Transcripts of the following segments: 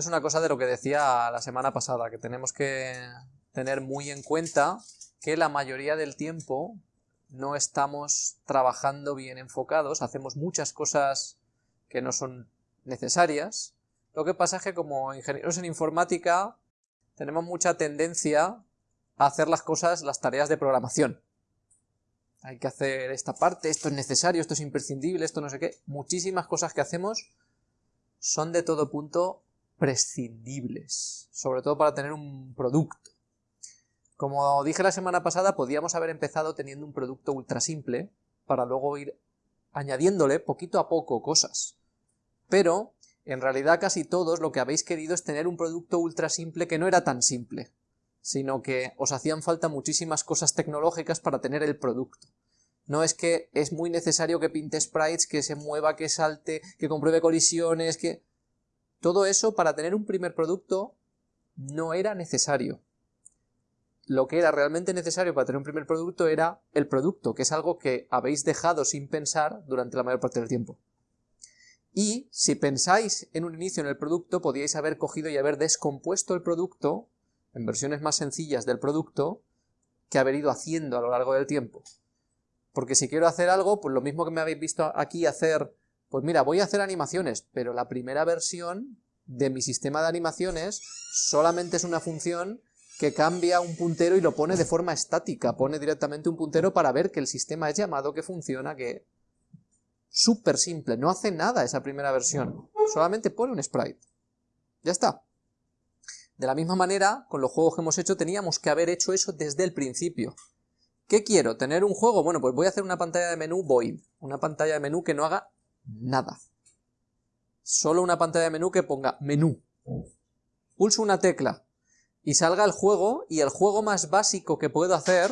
Es una cosa de lo que decía la semana pasada, que tenemos que tener muy en cuenta que la mayoría del tiempo no estamos trabajando bien enfocados, hacemos muchas cosas que no son necesarias. Lo que pasa es que como ingenieros en informática tenemos mucha tendencia a hacer las cosas, las tareas de programación. Hay que hacer esta parte, esto es necesario, esto es imprescindible, esto no sé qué. Muchísimas cosas que hacemos son de todo punto prescindibles, sobre todo para tener un producto. Como dije la semana pasada, podíamos haber empezado teniendo un producto ultra simple, para luego ir añadiéndole poquito a poco cosas. Pero, en realidad casi todos lo que habéis querido es tener un producto ultra simple que no era tan simple, sino que os hacían falta muchísimas cosas tecnológicas para tener el producto. No es que es muy necesario que pinte sprites, que se mueva, que salte, que compruebe colisiones, que... Todo eso para tener un primer producto no era necesario lo que era realmente necesario para tener un primer producto era el producto, que es algo que habéis dejado sin pensar durante la mayor parte del tiempo. Y si pensáis en un inicio en el producto, podíais haber cogido y haber descompuesto el producto en versiones más sencillas del producto que haber ido haciendo a lo largo del tiempo. Porque si quiero hacer algo, pues lo mismo que me habéis visto aquí hacer, pues mira, voy a hacer animaciones, pero la primera versión de mi sistema de animaciones solamente es una función que cambia un puntero y lo pone de forma estática, pone directamente un puntero para ver que el sistema es llamado, que funciona, que... Súper simple, no hace nada esa primera versión, solamente pone un sprite. Ya está. De la misma manera, con los juegos que hemos hecho, teníamos que haber hecho eso desde el principio. ¿Qué quiero? ¿Tener un juego? Bueno, pues voy a hacer una pantalla de menú void, una pantalla de menú que no haga nada. Solo una pantalla de menú que ponga menú. Pulso una tecla, y salga el juego, y el juego más básico que puedo hacer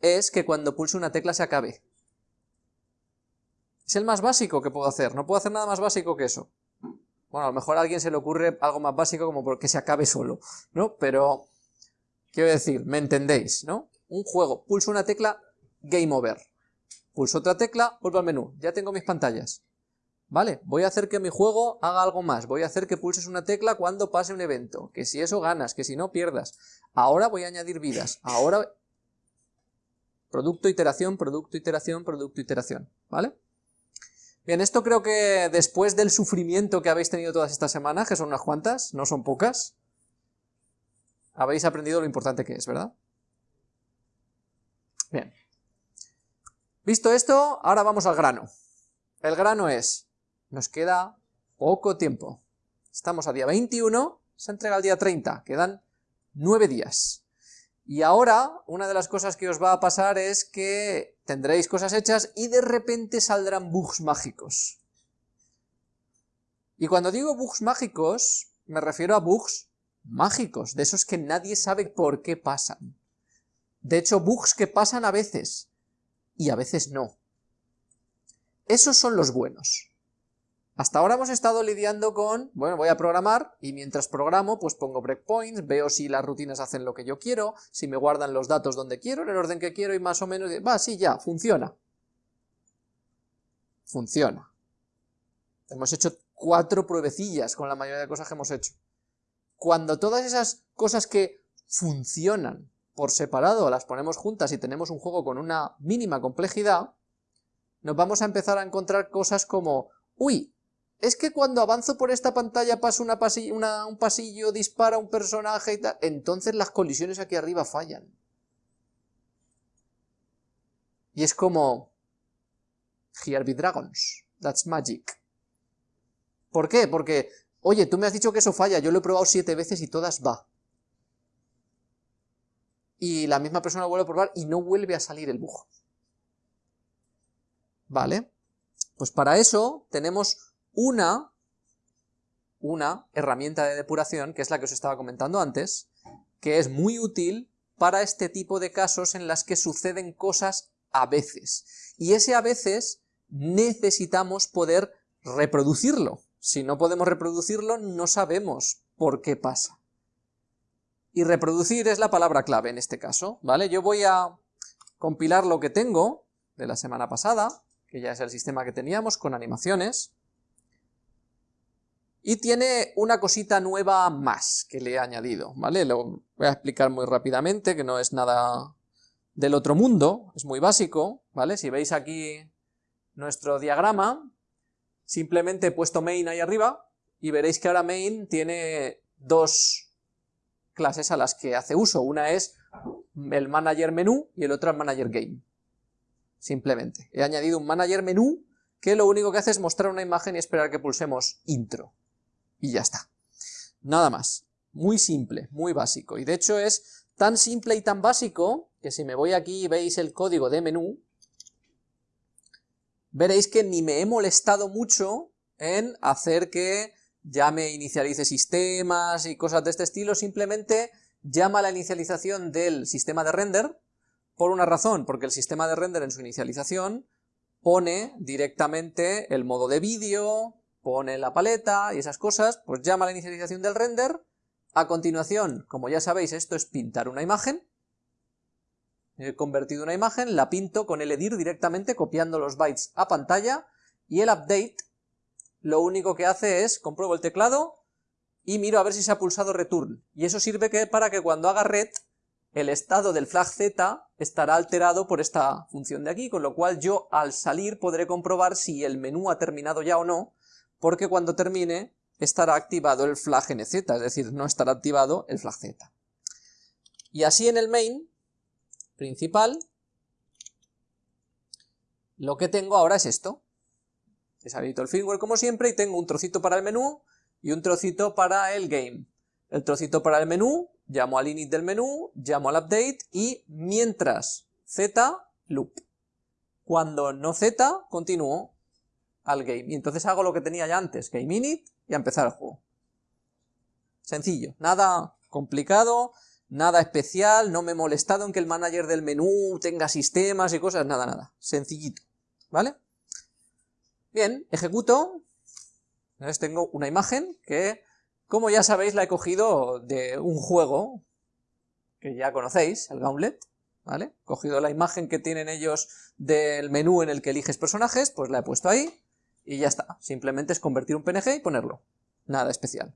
es que cuando pulse una tecla se acabe. Es el más básico que puedo hacer, no puedo hacer nada más básico que eso. Bueno, a lo mejor a alguien se le ocurre algo más básico como porque se acabe solo, ¿no? Pero, quiero decir, me entendéis, ¿no? Un juego, pulso una tecla, game over. Pulso otra tecla, vuelvo al menú, ya tengo mis pantallas. Vale, voy a hacer que mi juego haga algo más, voy a hacer que pulses una tecla cuando pase un evento, que si eso ganas, que si no pierdas. Ahora voy a añadir vidas, ahora... Producto, iteración, producto, iteración, producto, iteración, ¿vale? Bien, esto creo que después del sufrimiento que habéis tenido todas estas semanas, que son unas cuantas, no son pocas, habéis aprendido lo importante que es, ¿verdad? Bien. Visto esto, ahora vamos al grano. El grano es, nos queda poco tiempo. Estamos a día 21, se entrega el día 30, quedan 9 días. Y ahora, una de las cosas que os va a pasar es que tendréis cosas hechas y de repente saldrán bugs mágicos. Y cuando digo bugs mágicos, me refiero a bugs mágicos, de esos que nadie sabe por qué pasan. De hecho, bugs que pasan a veces, y a veces no. Esos son los buenos. Hasta ahora hemos estado lidiando con, bueno, voy a programar y mientras programo pues pongo breakpoints, veo si las rutinas hacen lo que yo quiero, si me guardan los datos donde quiero, en el orden que quiero y más o menos, va, sí, ya, funciona. Funciona. Hemos hecho cuatro pruebecillas con la mayoría de cosas que hemos hecho. Cuando todas esas cosas que funcionan por separado las ponemos juntas y tenemos un juego con una mínima complejidad, nos vamos a empezar a encontrar cosas como, uy, es que cuando avanzo por esta pantalla pasa una un pasillo, dispara un personaje y tal, entonces las colisiones aquí arriba fallan. Y es como... Here be dragons, that's magic. ¿Por qué? Porque, oye, tú me has dicho que eso falla, yo lo he probado siete veces y todas va. Y la misma persona vuelve a probar y no vuelve a salir el bug. ¿Vale? Pues para eso tenemos una, una herramienta de depuración, que es la que os estaba comentando antes, que es muy útil para este tipo de casos en las que suceden cosas a veces. Y ese a veces necesitamos poder reproducirlo. Si no podemos reproducirlo, no sabemos por qué pasa. Y reproducir es la palabra clave en este caso, ¿vale? Yo voy a compilar lo que tengo de la semana pasada, que ya es el sistema que teníamos, con animaciones, Y tiene una cosita nueva más que le he añadido, ¿vale? Lo voy a explicar muy rápidamente, que no es nada del otro mundo, es muy básico, ¿vale? Si veis aquí nuestro diagrama, simplemente he puesto main ahí arriba, y veréis que ahora main tiene dos clases a las que hace uso. Una es el manager menú y el otro el manager game. Simplemente. He añadido un manager menú que lo único que hace es mostrar una imagen y esperar que pulsemos intro y ya está. Nada más. Muy simple, muy básico. Y de hecho es tan simple y tan básico que si me voy aquí y veis el código de menú, veréis que ni me he molestado mucho en hacer que ya me inicialice sistemas y cosas de este estilo, simplemente llama la inicialización del sistema de render por una razón, porque el sistema de render en su inicialización pone directamente el modo de vídeo, pone la paleta y esas cosas, pues llama la inicialización del render, a continuación, como ya sabéis, esto es pintar una imagen, he convertido una imagen, la pinto con el edir directamente copiando los bytes a pantalla, y el update lo único que hace es, compruebo el teclado y miro a ver si se ha pulsado return, y eso sirve para que cuando haga red, el estado del flag z estará alterado por esta función de aquí, con lo cual yo al salir podré comprobar si el menú ha terminado ya o no, porque cuando termine estará activado el flag nz, es decir, no estará activado el flag z. Y así en el main principal, lo que tengo ahora es esto. Deshabilito el firmware como siempre y tengo un trocito para el menú y un trocito para el game. El trocito para el menú, llamo al init del menú, llamo al update y mientras z, loop. Cuando no z, continúo al game. Y entonces hago lo que tenía ya antes, game init, y a empezar el juego. Sencillo, nada complicado, nada especial, no me he molestado en que el manager del menú tenga sistemas y cosas, nada, nada. Sencillito, ¿vale? Bien, ejecuto. Entonces tengo una imagen que, como ya sabéis, la he cogido de un juego que ya conocéis, el Gauntlet, ¿vale? Cogido la imagen que tienen ellos del menú en el que eliges personajes, pues la he puesto ahí, y ya está. Simplemente es convertir un PNG y ponerlo. Nada especial.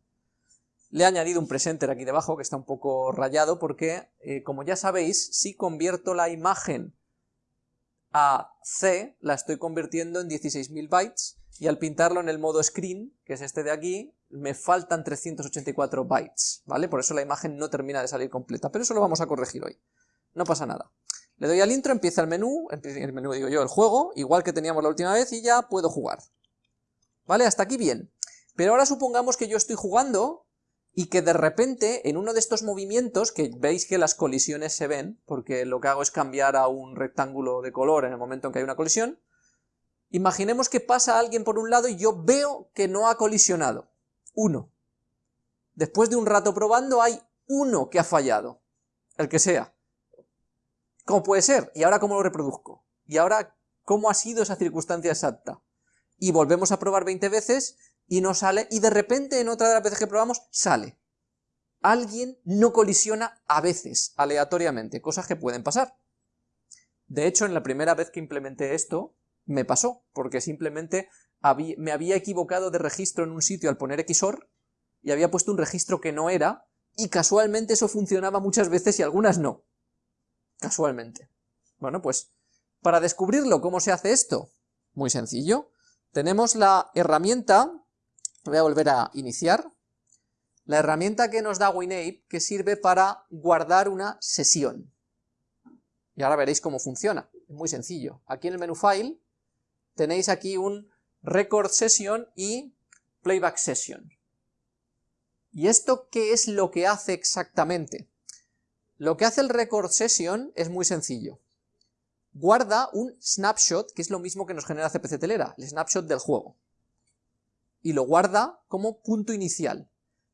Le he añadido un presenter aquí debajo que está un poco rayado porque, eh, como ya sabéis, si convierto la imagen a C, la estoy convirtiendo en 16.000 bytes y al pintarlo en el modo screen, que es este de aquí, me faltan 384 bytes, ¿vale? Por eso la imagen no termina de salir completa, pero eso lo vamos a corregir hoy. No pasa nada. Le doy al intro, empieza el menú, el menú digo yo, el juego, igual que teníamos la última vez y ya puedo jugar. ¿Vale? Hasta aquí bien. Pero ahora supongamos que yo estoy jugando y que de repente en uno de estos movimientos, que veis que las colisiones se ven, porque lo que hago es cambiar a un rectángulo de color en el momento en que hay una colisión, imaginemos que pasa alguien por un lado y yo veo que no ha colisionado. Uno. Después de un rato probando hay uno que ha fallado. El que sea. ¿Cómo puede ser? ¿Y ahora cómo lo reproduzco? ¿Y ahora cómo ha sido esa circunstancia exacta? Y volvemos a probar 20 veces y no sale, y de repente en otra de las veces que probamos, sale. Alguien no colisiona a veces, aleatoriamente, cosas que pueden pasar. De hecho, en la primera vez que implementé esto, me pasó, porque simplemente me había equivocado de registro en un sitio al poner XOR, y había puesto un registro que no era, y casualmente eso funcionaba muchas veces y algunas no. Casualmente. Bueno, pues, para descubrirlo, ¿cómo se hace esto? Muy sencillo tenemos la herramienta, voy a volver a iniciar, la herramienta que nos da WinApe que sirve para guardar una sesión. Y ahora veréis cómo funciona, es muy sencillo. Aquí en el menú File tenéis aquí un Record Session y Playback Session. ¿Y esto qué es lo que hace exactamente? Lo que hace el Record Session es muy sencillo guarda un snapshot, que es lo mismo que nos genera CPC Telera, el snapshot del juego. Y lo guarda como punto inicial.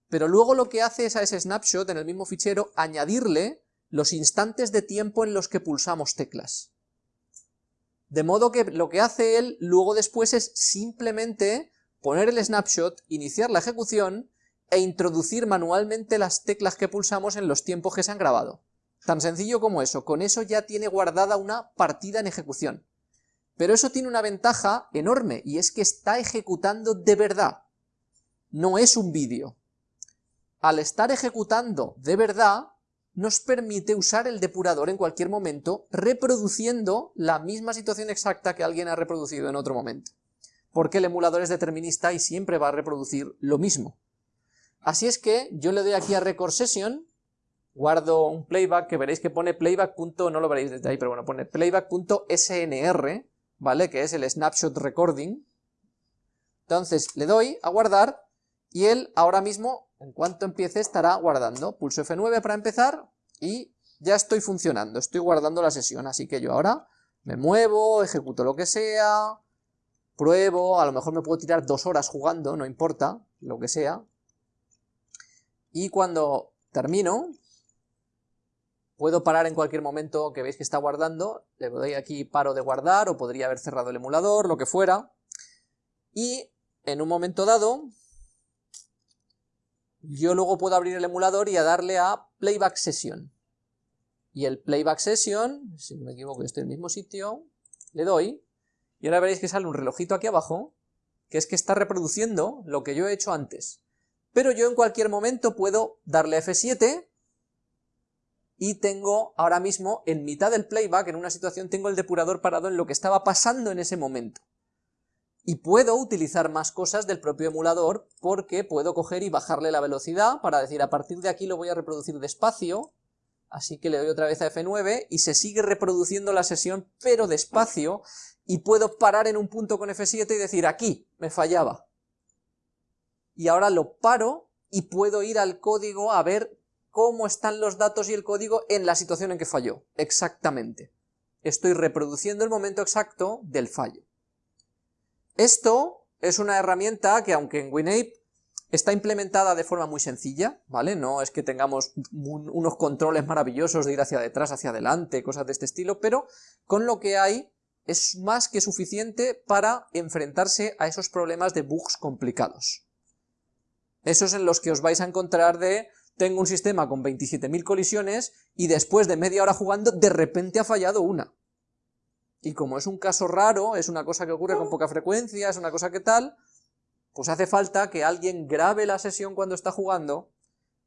Pero luego lo que hace es a ese snapshot, en el mismo fichero, añadirle los instantes de tiempo en los que pulsamos teclas. De modo que lo que hace él luego después es simplemente poner el snapshot, iniciar la ejecución e introducir manualmente las teclas que pulsamos en los tiempos que se han grabado. Tan sencillo como eso, con eso ya tiene guardada una partida en ejecución. Pero eso tiene una ventaja enorme, y es que está ejecutando de verdad. no es un vídeo. Al estar ejecutando de verdad, nos permite usar el depurador en cualquier momento, reproduciendo la misma situación exacta que alguien ha reproducido en otro momento. Porque el emulador es determinista y siempre va a reproducir lo mismo. Así es que yo le doy aquí a Record Session, guardo un playback que veréis que pone playback. no lo veréis desde ahí, pero bueno, pone playback.snr, ¿vale? Que es el snapshot recording. Entonces le doy a guardar y él ahora mismo en cuanto empiece estará guardando. Pulso F9 para empezar y ya estoy funcionando, estoy guardando la sesión, así que yo ahora me muevo, ejecuto lo que sea, pruebo, a lo mejor me puedo tirar dos horas jugando, no importa, lo que sea. Y cuando termino, puedo parar en cualquier momento que veis que está guardando, le doy aquí paro de guardar, o podría haber cerrado el emulador, lo que fuera, y en un momento dado, yo luego puedo abrir el emulador y darle a Playback Session. Y el Playback Session, si no me equivoco, estoy en el mismo sitio, le doy, y ahora veréis que sale un relojito aquí abajo, que es que está reproduciendo lo que yo he hecho antes. Pero yo en cualquier momento puedo darle F7 y tengo ahora mismo en mitad del playback, en una situación, tengo el depurador parado en lo que estaba pasando en ese momento y puedo utilizar más cosas del propio emulador porque puedo coger y bajarle la velocidad para decir a partir de aquí lo voy a reproducir despacio, así que le doy otra vez a F9 y se sigue reproduciendo la sesión pero despacio y puedo parar en un punto con F7 y decir aquí me fallaba. Y ahora lo paro y puedo ir al código a ver cómo están los datos y el código en la situación en que falló, exactamente. Estoy reproduciendo el momento exacto del fallo. Esto es una herramienta que aunque en WinApe está implementada de forma muy sencilla, ¿vale? No es que tengamos unos controles maravillosos de ir hacia detrás, hacia adelante, cosas de este estilo, pero con lo que hay es más que suficiente para enfrentarse a esos problemas de bugs complicados. Esos en los que os vais a encontrar de tengo un sistema con 27.000 colisiones y después de media hora jugando de repente ha fallado una y como es un caso raro, es una cosa que ocurre con poca frecuencia, es una cosa que tal, pues hace falta que alguien grabe la sesión cuando está jugando,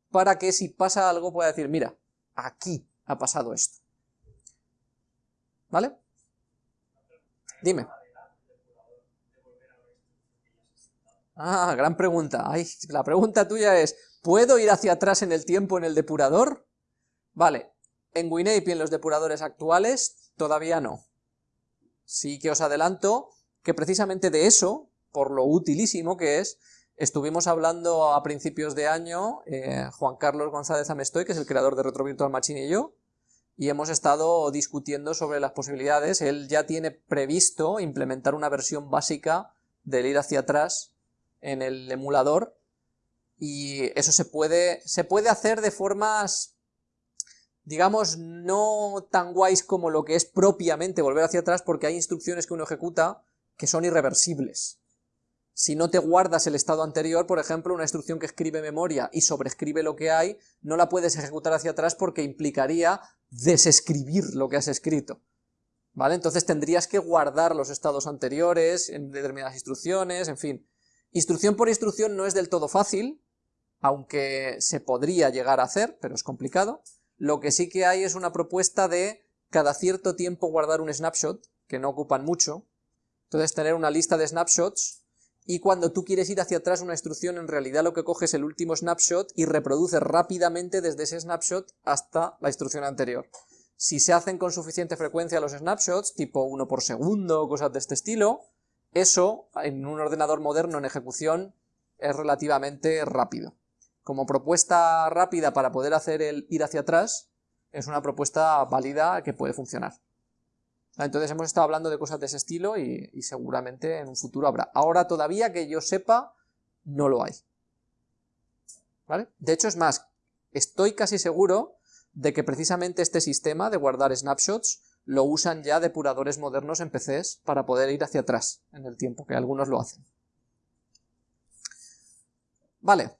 para que si pasa algo pueda decir, mira, aquí ha pasado esto. ¿Vale? Dime. Ah, gran pregunta. La pregunta tuya es, ¿puedo ir hacia atrás en el tiempo en el depurador? Vale, en WinApe y en los depuradores actuales todavía no sí que os adelanto que precisamente de eso, por lo utilísimo que es, estuvimos hablando a principios de año, eh, Juan Carlos González Amestoy, que es el creador de Retro Virtual Machine y yo, y hemos estado discutiendo sobre las posibilidades, él ya tiene previsto implementar una versión básica del ir hacia atrás en el emulador, y eso se puede, se puede hacer de formas digamos, no tan guays como lo que es propiamente volver hacia atrás, porque hay instrucciones que uno ejecuta que son irreversibles. Si no te guardas el estado anterior, por ejemplo, una instrucción que escribe memoria y sobrescribe lo que hay, no la puedes ejecutar hacia atrás porque implicaría desescribir lo que has escrito. ¿Vale? Entonces tendrías que guardar los estados anteriores en determinadas instrucciones, en fin. Instrucción por instrucción no es del todo fácil, aunque se podría llegar a hacer, pero es complicado. Lo que sí que hay es una propuesta de cada cierto tiempo guardar un snapshot, que no ocupan mucho, entonces tener una lista de snapshots, y cuando tú quieres ir hacia atrás una instrucción, en realidad lo que coges es el último snapshot y reproduces rápidamente desde ese snapshot hasta la instrucción anterior. Si se hacen con suficiente frecuencia los snapshots, tipo uno por segundo cosas de este estilo, eso en un ordenador moderno en ejecución es relativamente rápido como propuesta rápida para poder hacer el ir hacia atrás, es una propuesta válida que puede funcionar. Entonces hemos estado hablando de cosas de ese estilo y, seguramente en un futuro habrá. Ahora todavía que yo sepa, no lo hay. De hecho es más, estoy casi seguro de que precisamente este sistema de guardar snapshots lo usan ya depuradores modernos en PCs para poder ir hacia atrás en el tiempo, que algunos lo hacen. Vale,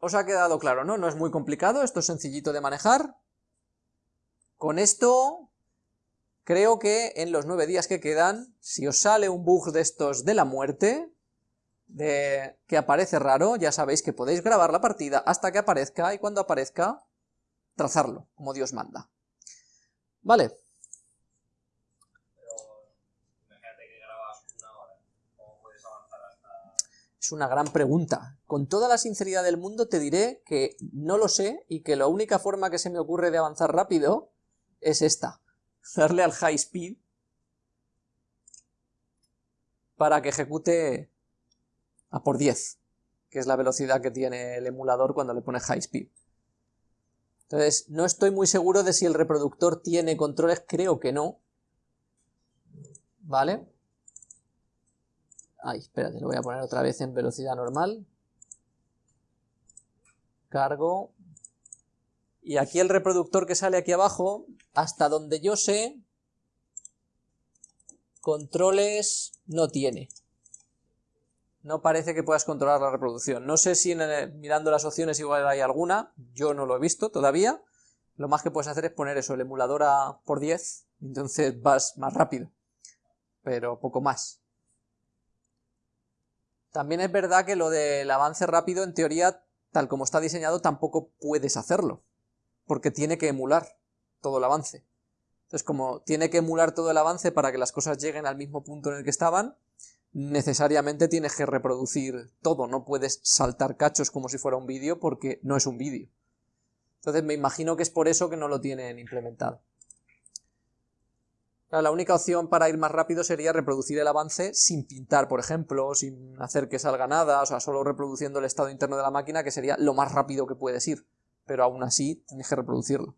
¿Os ha quedado claro, no? No es muy complicado, esto es sencillito de manejar. Con esto, creo que en los nueve días que quedan, si os sale un bug de estos de la muerte, de que aparece raro, ya sabéis que podéis grabar la partida hasta que aparezca, y cuando aparezca, trazarlo, como Dios manda. Vale. Es una gran pregunta. Con toda la sinceridad del mundo te diré que no lo sé y que la única forma que se me ocurre de avanzar rápido es esta. Darle al high speed para que ejecute a por 10, que es la velocidad que tiene el emulador cuando le pone high speed. Entonces, no estoy muy seguro de si el reproductor tiene controles, creo que no. ¿Vale? Ay, espérate, lo voy a poner otra vez en velocidad normal. Cargo. Y aquí el reproductor que sale aquí abajo, hasta donde yo sé, controles no tiene. No parece que puedas controlar la reproducción. No sé si mirando las opciones igual hay alguna, yo no lo he visto todavía. Lo más que puedes hacer es poner eso, el emulador a por 10, entonces vas más rápido, pero poco más. También es verdad que lo del avance rápido, en teoría, tal como está diseñado, tampoco puedes hacerlo, porque tiene que emular todo el avance. Entonces, como tiene que emular todo el avance para que las cosas lleguen al mismo punto en el que estaban, necesariamente tienes que reproducir todo, no puedes saltar cachos como si fuera un vídeo porque no es un vídeo. Entonces me imagino que es por eso que no lo tienen implementado. La única opción para ir más rápido sería reproducir el avance sin pintar, por ejemplo, sin hacer que salga nada, o sea, solo reproduciendo el estado interno de la máquina, que sería lo más rápido que puedes ir, pero aún así tienes que reproducirlo.